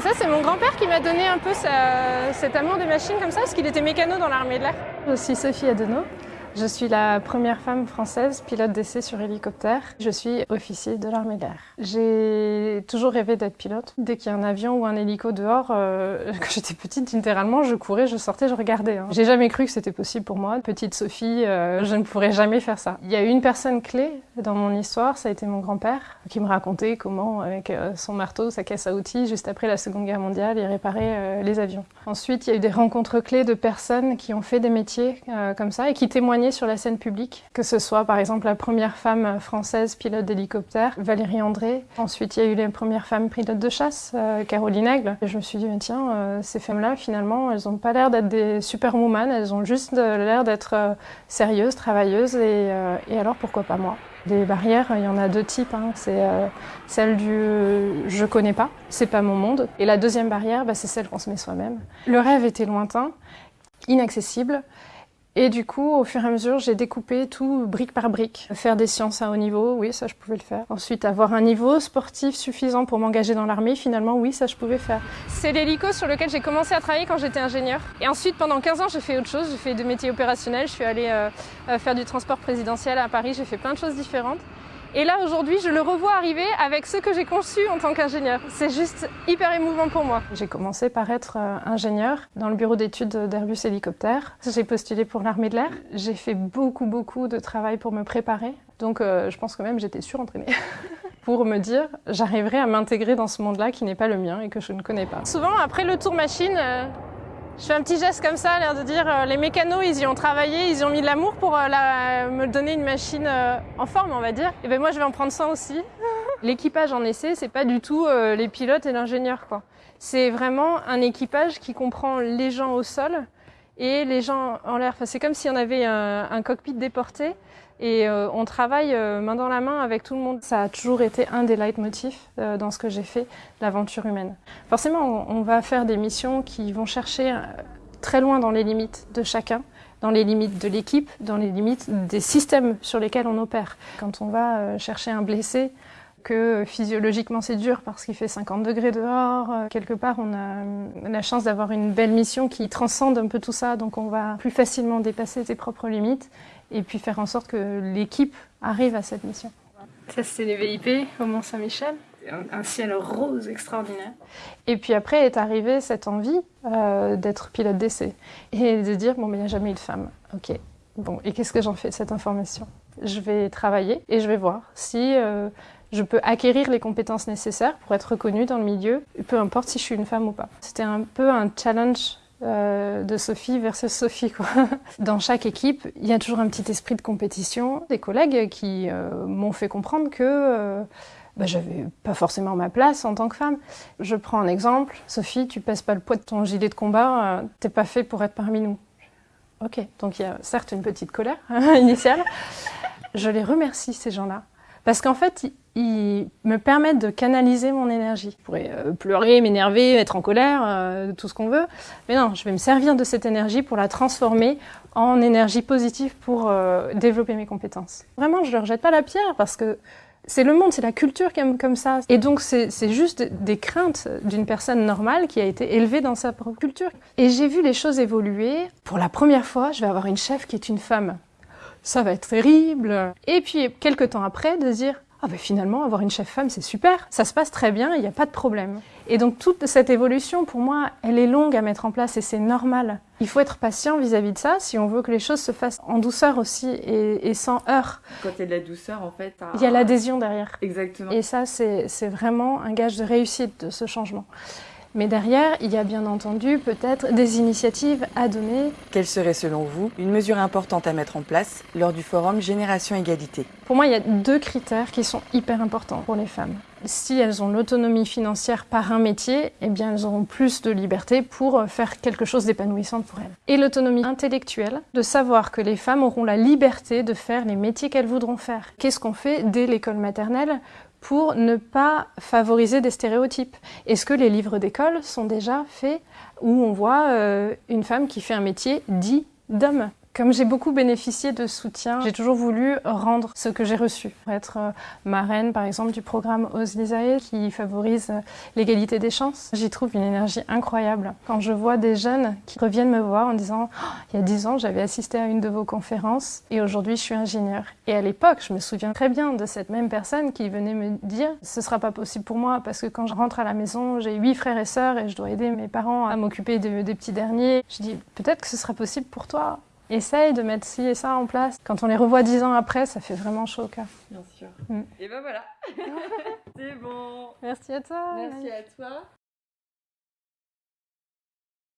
Ça, c'est mon grand-père qui m'a donné un peu cet amour des machines comme ça, parce qu'il était mécano dans l'armée de l'air. Je suis Sophie Adenau. Je suis la première femme française pilote d'essai sur hélicoptère. Je suis officier de l'armée de l'air. J'ai toujours rêvé d'être pilote. Dès qu'il y a un avion ou un hélico dehors, euh, quand j'étais petite, littéralement, je courais, je sortais, je regardais. hein. J'ai jamais cru que c'était possible pour moi. Petite Sophie, euh, je ne pourrais jamais faire ça. Il y a une personne clé dans mon histoire, ça a été mon grand-père, qui me racontait comment, avec euh, son marteau, sa caisse à outils, juste après la Seconde Guerre mondiale, il réparait les avions. Ensuite, il y a eu des rencontres clés de personnes qui ont fait des métiers comme ça et qui sur la scène publique, que ce soit par exemple la première femme française pilote d'hélicoptère, Valérie André. Ensuite, il y a eu les premières femmes pilotes de chasse, euh, Caroline Aigle. Et je me suis dit, tiens, euh, ces femmes-là, finalement, elles n'ont pas l'air d'être des superwoman, elles ont juste euh, l'air d'être sérieuses, travailleuses, et, alors pourquoi pas moi? Les barrières, il y en a deux types. hein. C'est celle du euh, je connais pas, c'est pas mon monde. Et la deuxième barrière, bah, c'est celle qu'on se met soi-même. Le rêve était lointain, inaccessible. Et du coup, au fur et à mesure, j'ai découpé tout brique par brique. Faire des sciences à haut niveau, oui, ça je pouvais le faire. Ensuite, avoir un niveau sportif suffisant pour m'engager dans l'armée, finalement, oui, ça je pouvais faire. C'est l'hélico sur lequel j'ai commencé à travailler quand j'étais ingénieur. Et ensuite, pendant 15 ans, j'ai fait autre chose. J'ai fait des métiers opérationnels. Je suis allée euh, euh, faire du transport présidentiel à Paris. J'ai fait plein de choses différentes. Et là, aujourd'hui, je le revois arriver avec ce que j'ai conçu en tant qu'ingénieur. C'est juste hyper émouvant pour moi. J'ai commencé par être euh, ingénieur dans le bureau d'études d'Airbus Hélicoptère. J'ai postulé pour l'armée de l'air. J'ai fait beaucoup, beaucoup de travail pour me préparer. Donc, euh, je pense que même j'étais surentraînée. pour me dire, j'arriverai à m'intégrer dans ce monde-là qui n'est pas le mien et que je ne connais pas. Souvent, après le tour machine, euh, je fais un petit geste comme ça, l'air de dire euh, les mécanos, ils y ont travaillé, ils y ont mis de l'amour pour euh, la- me donner une machine euh, en forme, on va dire. Et ben moi, je vais en prendre soin aussi. L'équipage en essai, c'est pas du tout euh, les pilotes et l'ingénieur, quoi. C'est vraiment un équipage qui comprend les gens au sol et les gens en l'air. Enfin, c'est comme si on avait un, un cockpit déporté et euh, on travaille euh, main dans la main avec tout le monde. Ça a toujours été un des leitmotifs euh, dans ce que j'ai fait, l'aventure humaine. Forcément, on, on va faire des missions qui vont chercher euh, très loin dans les limites de chacun dans les limites de l'équipe, dans les limites des systèmes sur lesquels on opère. Quand on va euh, chercher un blessé, que euh, physiologiquement c'est dur parce qu'il fait 50 degrés dehors, quelque part on a la chance d'avoir une belle mission qui transcende un peu tout ça, donc on va plus facilement dépasser ses propres limites et puis faire en sorte que l'équipe arrive à cette mission. Ça c'est les VIP au Mont Saint-Michel, un, un ciel rose extraordinaire. Et puis après est arrivée cette envie euh, d'être pilote d'essai et de dire bon mais il n'y a jamais eu de femme. Ok. Bon et qu'est-ce que j'en fais cette information? Je vais travailler et je vais voir si euh, je peux acquérir les compétences nécessaires pour être reconnue dans le milieu, peu importe si je suis une femme ou pas. C'était un peu un challenge euh, de Sophie versus Sophie. Quoi. Dans chaque équipe, il y a toujours un petit esprit de compétition. Des collègues qui euh, m'ont fait comprendre que euh, bah, j'avais pas forcément ma place en tant que femme. Je prends un exemple. Sophie, tu pèses pas le poids de ton gilet de combat, euh, t'es pas fait pour être parmi nous. Ok, donc il y a certes une petite colère initiale. Je les remercie, ces gens-là. Parce qu'en fait, ils, me permettent de canaliser mon énergie. Je pourrais euh, pleurer, m'énerver, être en colère, euh, tout ce qu'on veut. Mais non, je vais me servir de cette énergie pour la transformer en énergie positive pour euh, développer mes compétences. Vraiment, je ne leur jette pas la pierre parce que c'est le monde, c'est la culture qui aime comme ça. Et donc, c'est juste des craintes d'une personne normale qui a été élevée dans sa propre culture. Et j'ai vu les choses évoluer. Pour la première fois, je vais avoir une chef qui est une femme. Ça va être terrible. Et puis, quelques temps après, de se dire ah ben finalement, avoir une chef femme, c'est super, ça se passe très bien, il n'y a pas de problème. Et donc toute cette évolution, pour moi, elle est longue à mettre en place et c'est normal. Il faut être patient vis-à-vis de ça si on veut que les choses se fassent en douceur aussi et, et sans heurts. Quand il y a de la douceur, en fait. Il y a l'adhésion derrière. Exactement. Et ça, c'est c'est vraiment un gage de réussite de ce changement. Mais derrière, il y a bien entendu peut-être des initiatives à donner. Quelle serait selon vous une mesure importante à mettre en place lors du forum Génération Égalité? Pour moi, il y a deux critères qui sont hyper importants pour les femmes. Si elles ont l'autonomie financière par un métier, eh bien elles auront plus de liberté pour faire quelque chose d'épanouissant pour elles. Et l'autonomie intellectuelle, de savoir que les femmes auront la liberté de faire les métiers qu'elles voudront faire. Qu'est-ce qu'on fait dès l'école maternelle? Pour ne pas favoriser des stéréotypes. Est-ce que les livres d'école sont déjà faits où on voit euh, une femme qui fait un métier dit d'homme? Comme j'ai beaucoup bénéficié de soutien, j'ai toujours voulu rendre ce que j'ai reçu. Être euh, marraine, par exemple, du programme Ose l'Isaïe qui favorise euh, l'égalité des chances. J'y trouve une énergie incroyable. Quand je vois des jeunes qui reviennent me voir en disant oh, Il y a dix ans, j'avais assisté à une de vos conférences et aujourd'hui, je suis ingénieur. » Et à l'époque, je me souviens très bien de cette même personne qui venait me dire Ce sera pas possible pour moi parce que quand je rentre à la maison, j'ai huit frères et sœurs et je dois aider mes parents à m'occuper des petits derniers. Je dis Peut-être que ce sera possible pour toi. Essaye de mettre ci et ça en place. Quand on les revoit dix ans après, ça fait vraiment chaud au cœur. Bien sûr. Mm. Et ben voilà. C'est bon. Merci à toi. Merci à toi.